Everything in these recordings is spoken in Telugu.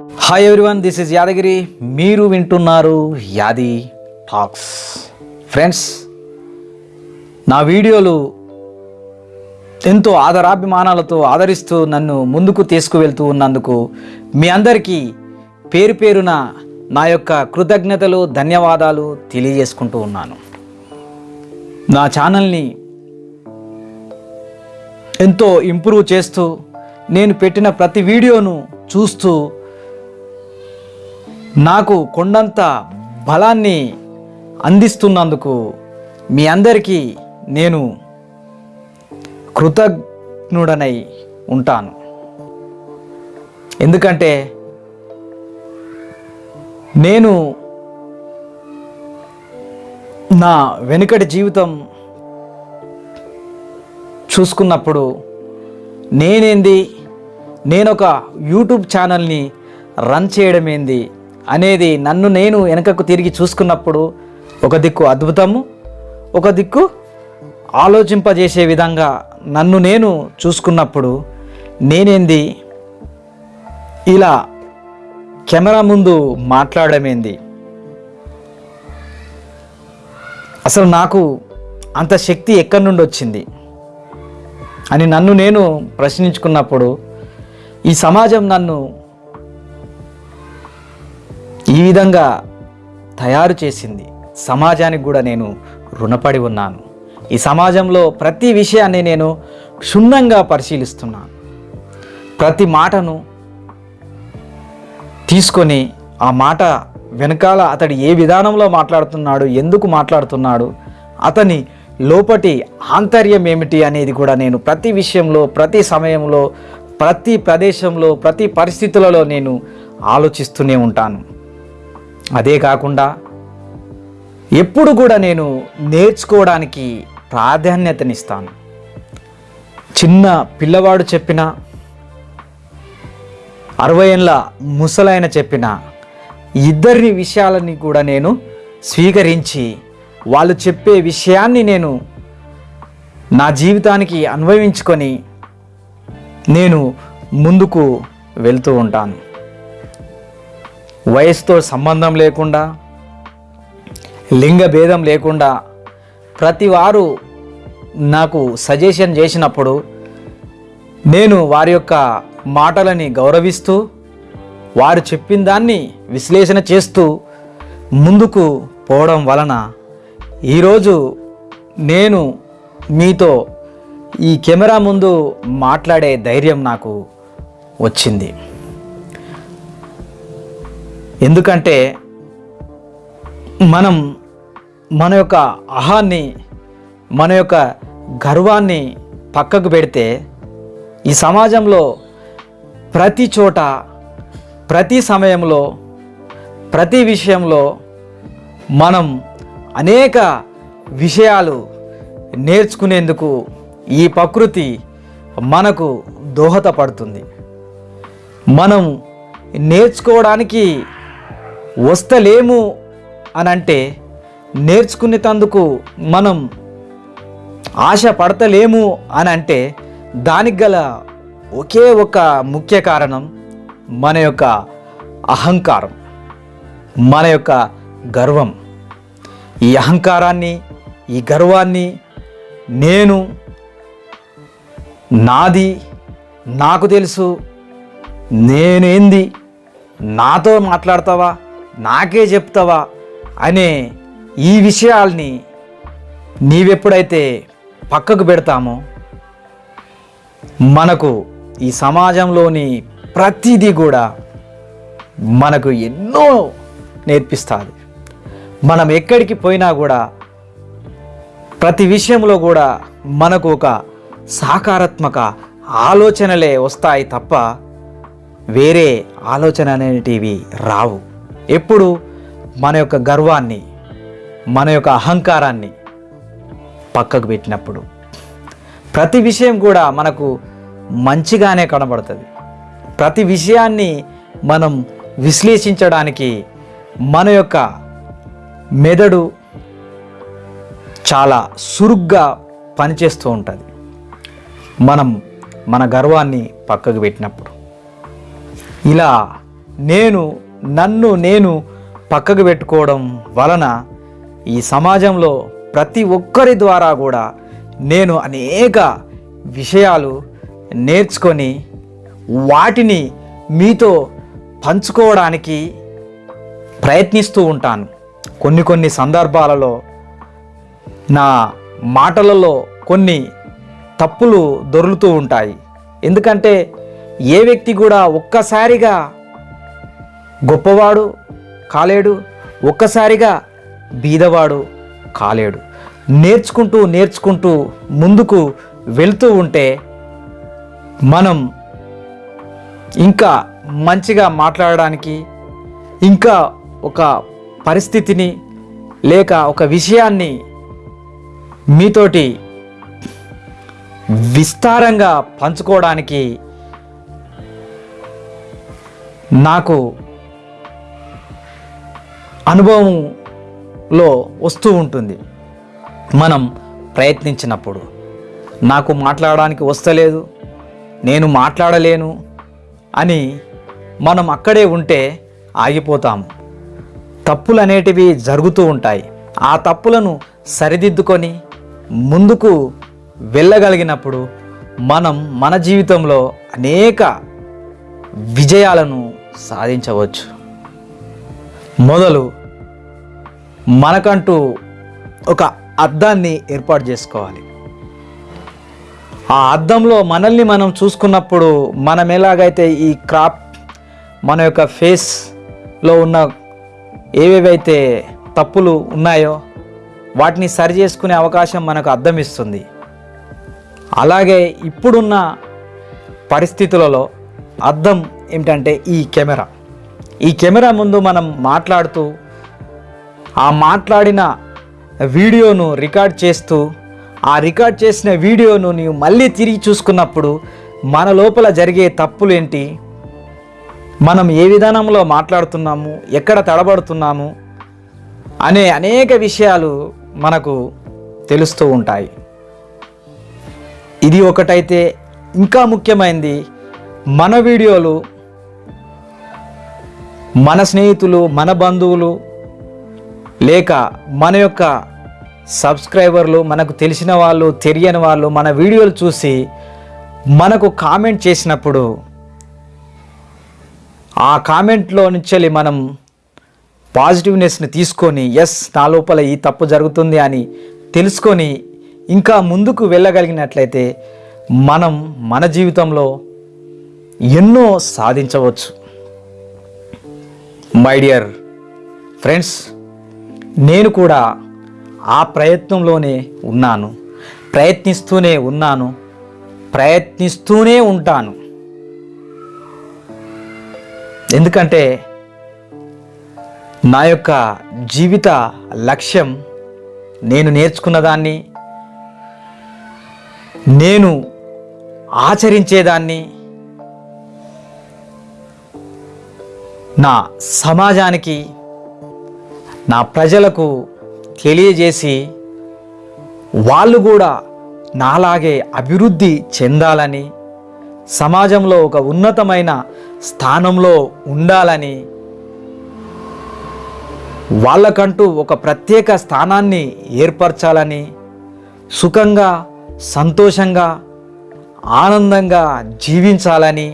Hi everyone this is Yadagiri మీరు వింటున్నారు యాది టాక్స్ ఫ్రెండ్స్ నా వీడియోలు ఎంతో ఆదరాభిమానాలతో ఆదరిస్తూ నన్ను ముందుకు తీసుకువెళ్తూ ఉన్నందుకు మీ అందరికీ పేరు పేరున నా యొక్క కృతజ్ఞతలు ధన్యవాదాలు తెలియజేసుకుంటూ ఉన్నాను. నా ఛానల్ని ఎంతో ఇంప్రూవ్ చేస్తూ నేను పెట్టిన ప్రతి వీడియోను చూస్తూ నాకు కొండంత బలాన్ని అందిస్తున్నందుకు మీ అందరికీ నేను కృతజ్ఞుడనై ఉంటాను. ఎందుకంటే నేను నా వెనుకటి జీవితం చూసుకున్నప్పుడు నేనేంది? నేనొక యూట్యూబ్ ఛానల్ని రన్ చేయడం ఏంది అనేది నన్ను నేను వెనకకు తిరిగి చూసుకున్నప్పుడు ఒక దిక్కు అద్భుతము ఒక దిక్కు ఆలోచింపజేసే విధంగా నన్ను నేను చూసుకున్నప్పుడు నేనేంది? ఇలా కెమెరా ముందు మాట్లాడమేంది? అసలు నాకు అంత శక్తి ఎక్కడి నుండి వచ్చింది? అని నన్ను నేను ప్రశ్నించుకున్నప్పుడు ఈ సమాజం నన్ను ఈ విధంగా తయారు చేసింది. సమాజానికి కూడా నేను రుణపడి ఉన్నాను. ఈ సమాజంలో ప్రతి విషయాన్ని నేను క్షుణ్ణంగా పరిశీలిస్తున్నాను. ప్రతి మాటను తీసుకొని ఆ మాట వెనకాల అతడు ఏ విధానంలో మాట్లాడుతున్నాడు ఎందుకు మాట్లాడుతున్నాడు అతని లోపటి ఆంతర్యం ఏమిటి అనేది కూడా నేను ప్రతి విషయంలో ప్రతి సమయంలో ప్రతి ప్రదేశంలో ప్రతి పరిస్థితులలో నేను ఆలోచిస్తూనే ఉంటాను. అదే కాకుండా ఎప్పుడు కూడా నేను నేర్చుకోవడానికి ప్రాధాన్యతనిస్తాను. చిన్న పిల్లవాడు చెప్పిన అరవై ఏళ్ళ ముసలైన చెప్పిన ఇద్దరి విషయాలని కూడా నేను స్వీకరించి వాళ్ళు చెప్పే విషయాన్ని నేను నా జీవితానికి అన్వయించుకొని నేను ముందుకు వెళ్తూ ఉంటాను. వయసుతో సంబంధం లేకుండా లింగ భేదం లేకుండా ప్రతి వారు నాకు సజెషన్ చేసినప్పుడు నేను వారి యొక్క మాటలని గౌరవిస్తూ వారు చెప్పిన దాన్ని విశ్లేషణ చేస్తూ ముందుకు పోవడం వలన ఈరోజు నేను మీతో ఈ కెమెరా ముందు మాట్లాడే ధైర్యం నాకు వచ్చింది. ఎందుకంటే మనం మన యొక్క అహాన్ని మన యొక్క గర్వాన్ని పక్కకు పెడితే ఈ సమాజంలో ప్రతి చోట ప్రతి సమయంలో ప్రతి విషయంలో మనం అనేక విషయాలు నేర్చుకునేందుకు ఈ ప్రకృతి మనకు దోహదపడుతుంది. మనం నేర్చుకోవడానికి వస్తలేము అని అంటే నేర్చుకునేటందుకు మనం ఆశ పడతలేము అని అంటే దానికి గల ఒకే ఒక ముఖ్య కారణం మన యొక్క అహంకారం మన యొక్క గర్వం. ఈ అహంకారాన్ని ఈ గర్వాన్ని నేను నాది నాకు తెలుసు నేనేంది నాతో మాట్లాడతావా? నాకే చెప్తావా అనే ఈ విషయాల్ని నీవెప్పుడైతే పక్కకు పెడతామో మనకు ఈ సమాజంలోని ప్రతిదీ కూడా మనకు ఎన్నో నేర్పిస్తుంది. మనం ఎక్కడికి పోయినా కూడా ప్రతి విషయంలో కూడా మనకు ఒక సహకారాత్మక ఆలోచనలే వస్తాయి తప్ప వేరే ఆలోచన అనేటివి రావు. ఎప్పుడు మన యొక్క గర్వాన్ని మన యొక్క అహంకారాన్ని పక్కకు పెట్టినప్పుడు. ప్రతి విషయం కూడా మనకు మంచిగానే కనబడుతుంది. ప్రతి విషయాన్ని మనం విశ్లేషించడానికి మన యొక్క మెదడు చాలా సురుగ్గా పనిచేస్తూ ఉంటుంది. మనం మన గర్వాన్ని పక్కకు పెట్టినప్పుడు. ఇలా నేను నన్ను నేను పక్కకు పెట్టుకోవడం వలన ఈ సమాజంలో ప్రతి ఒక్కరి ద్వారా కూడా నేను అనేక విషయాలు నేర్చుకొని వాటిని మీతో పంచుకోవడానికి ప్రయత్నిస్తూ ఉంటాను. కొన్ని కొన్ని సందర్భాలలో నా మాటలలో కొన్ని తప్పులు దొరులుతూ ఉంటాయి. ఎందుకంటే ఏ వ్యక్తి కూడా ఒక్కసారిగా గొప్పవాడు కాలేడు ఒక్కసారిగా బీదవాడు కాలేడు. నేర్చుకుంటూ నేర్చుకుంటూ ముందుకు వెళ్తూ ఉంటే మనం ఇంకా మంచిగా మాట్లాడడానికి ఇంకా ఒక పరిస్థితిని లేక ఒక విషయాన్ని మీతోటి విస్తారంగా పంచుకోవడానికి నాకు అనుభవంలో వస్తూ ఉంటుంది. మనం ప్రయత్నించినప్పుడు నాకు మాట్లాడడానికి వస్తలేదు నేను మాట్లాడలేను అని మనం అక్కడే ఉంటే ఆగిపోతాము తప్పులు అనేటివి జరుగుతూ ఉంటాయి. ఆ తప్పులను సరిదిద్దుకొని ముందుకు వెళ్ళగలిగినప్పుడు మనం మన జీవితంలో అనేక విజయాలను సాధించవచ్చు. మొదలు మనకంటూ ఒక అద్దాన్ని ఏర్పాటు చేసుకోవాలి. ఆ అద్దంలో మనల్ని మనం చూసుకున్నప్పుడు మనం ఎలాగైతే ఈ క్రాప్ మన యొక్క ఫేస్లో ఉన్న ఏవేవైతే తప్పులు ఉన్నాయో వాటిని సరి చేసుకునే అవకాశం మనకు అద్దం ఇస్తుంది. అలాగే ఇప్పుడున్న పరిస్థితులలో అద్దం ఏమిటంటే ఈ కెమెరా. ఈ కెమెరా ముందు మనం మాట్లాడుతూ ఆ మాట్లాడిన వీడియోను రికార్డ్ చేస్తూ ఆ రికార్డ్ చేసిన వీడియోను నీవు మళ్ళీ తిరిగి చూసుకున్నప్పుడు మన లోపల జరిగే తప్పులు ఏంటి మనం ఏ విధానంలో మాట్లాడుతున్నాము? ఎక్కడ తడబడుతున్నాము? అనే అనేక విషయాలు మనకు తెలుస్తూ ఉంటాయి. ఇది ఒకటైతే ఇంకా ముఖ్యమైనది మన వీడియోలు మన స్నేహితులు మన బంధువులు లేక మన యొక్క సబ్స్క్రైబర్లు మనకు తెలిసిన వాళ్ళు తెలియని వాళ్ళు మన వీడియోలు చూసి మనకు కామెంట్ చేసినప్పుడు ఆ కామెంట్లో నుంచి మనం పాజిటివ్నెస్ని తీసుకొని ఎస్ నా లోపల ఈ తప్పు జరుగుతుంది అని తెలుసుకొని ఇంకా ముందుకు వెళ్ళగలిగినట్లయితే మనం మన జీవితంలో ఎన్నో సాధించవచ్చు. మై డియర్ ఫ్రెండ్స్ నేను కూడా ఆ ప్రయత్నంలోనే ఉన్నాను. ప్రయత్నిస్తూనే ఉన్నాను. ప్రయత్నిస్తూనే ఉంటాను. ఎందుకంటే నా యొక్క జీవిత లక్ష్యం నేను నేర్చుకున్నదాన్ని నేను ఆచరించేదాన్ని నా సమాజానికి నా ప్రజలకు తెలియజేసి వాళ్ళు కూడా నాలాగే అభివృద్ధి చెందాలని సమాజంలో ఒక ఉన్నతమైన స్థానంలో ఉండాలని వాళ్ళకంటూ ఒక ప్రత్యేక స్థానాన్ని ఏర్పరచాలని సుఖంగా సంతోషంగా ఆనందంగా జీవించాలని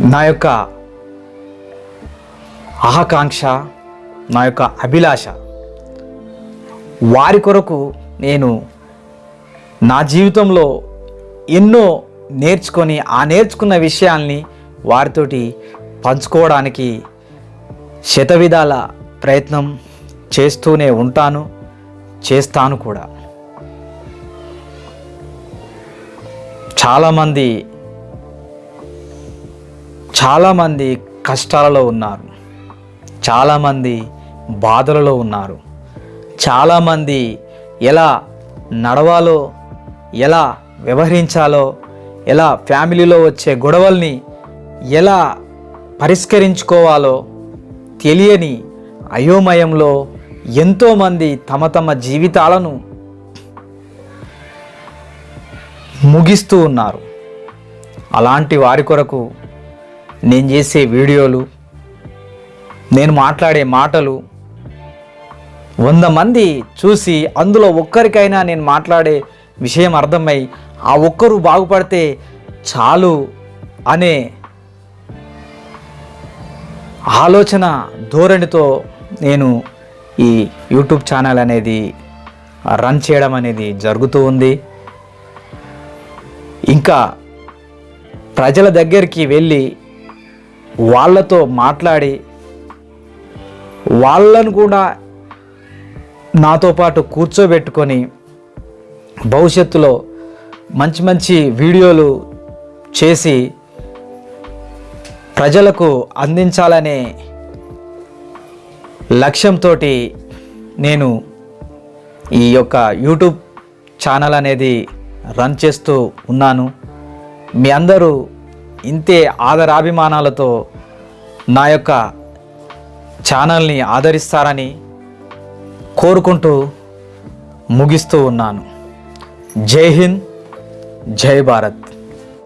నా యొక్క ఆకాంక్ష నా యొక్క అభిలాష వారి కొరకు నేను నా జీవితంలో ఎన్నో నేర్చుకొని ఆ నేర్చుకున్న విషయాల్ని వారితోటి పంచుకోవడానికి శతవిధాల ప్రయత్నం చేస్తూనే ఉంటాను చేస్తాను కూడా. చాలామంది చాలామంది కష్టాలలో ఉన్నారు. చాలామంది బాధలలో ఉన్నారు. చాలామంది ఎలా నడవాలో ఎలా వ్యవహరించాలో ఎలా ఫ్యామిలీలో వచ్చే గొడవల్ని ఎలా పరిష్కరించుకోవాలో తెలియని అయోమయంలో ఎంతోమంది తమ తమ జీవితాలను ముగిస్తూ ఉన్నారు. అలాంటి వారి కొరకు నేను చేసే వీడియోలు నేను మాట్లాడే మాటలు వంద మంది చూసి అందులో ఒక్కరికైనా నేను మాట్లాడే విషయం అర్థమై ఆ ఒక్కరు బాగుపడితే చాలు అనే ఆలోచన ధోరణితో నేను ఈ యూట్యూబ్ ఛానల్ అనేది రన్ చేయడం అనేది జరుగుతూ ఉంది. ఇంకా ప్రజల దగ్గరికి వెళ్ళి వాళ్ళతో మాట్లాడి వాళ్ళను కూడా నాతో పాటు కూర్చోబెట్టుకొని భవిష్యత్తులో మంచి మంచి వీడియోలు చేసి ప్రజలకు అందించాలనే లక్ష్యంతో నేను ఈ యొక్క యూట్యూబ్ ఛానల్ అనేది రన్ చేస్తూ ఉన్నాను. మీ అందరూ ఇంతే ఆదరాభిమానాలతో నా యొక్క ఛానల్ని ఆదరిస్తారని కోరుకుంటూ ముగిస్తూ ఉన్నాను. జై హింద్ జై భారత్.